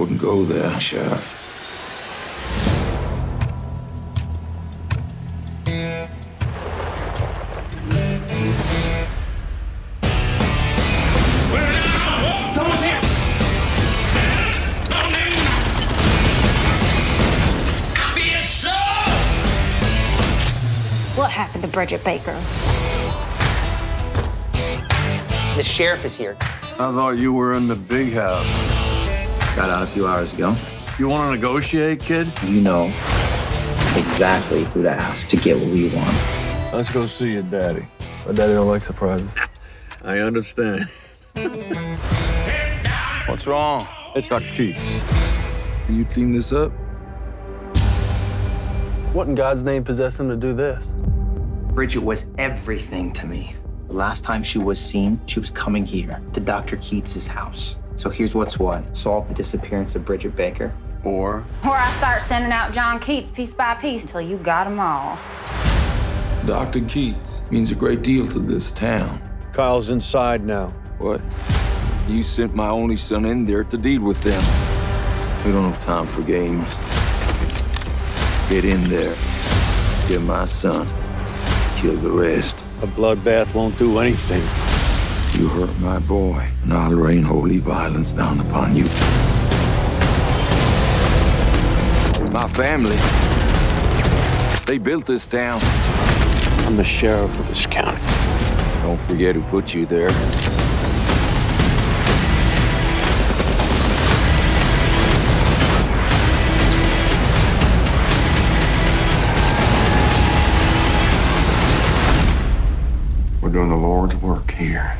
wouldn't go there, Sheriff. What happened to Bridget Baker? The sheriff is here. I thought you were in the big house. Got out a few hours ago. You want to negotiate, kid? You know exactly who to ask to get what we want. Let's go see your daddy. My daddy don't like surprises. I understand. What's wrong? It's Dr. Keats. Can you clean this up? What in God's name possessed him to do this? Bridget was everything to me. The last time she was seen, she was coming here to Dr. Keats's house. So here's what's what. Solve the disappearance of Bridget Baker. Or Or I start sending out John Keats piece by piece till you got 'em all. Dr. Keats means a great deal to this town. Kyle's inside now. What? You sent my only son in there to deal with them. We don't have time for games. Get in there. Get my son. Kill the rest. A bloodbath won't do anything. You hurt my boy, and I'll rain holy violence down upon you. My family, they built this town. I'm the sheriff of this county. Don't forget who put you there. We're doing the Lord's work here.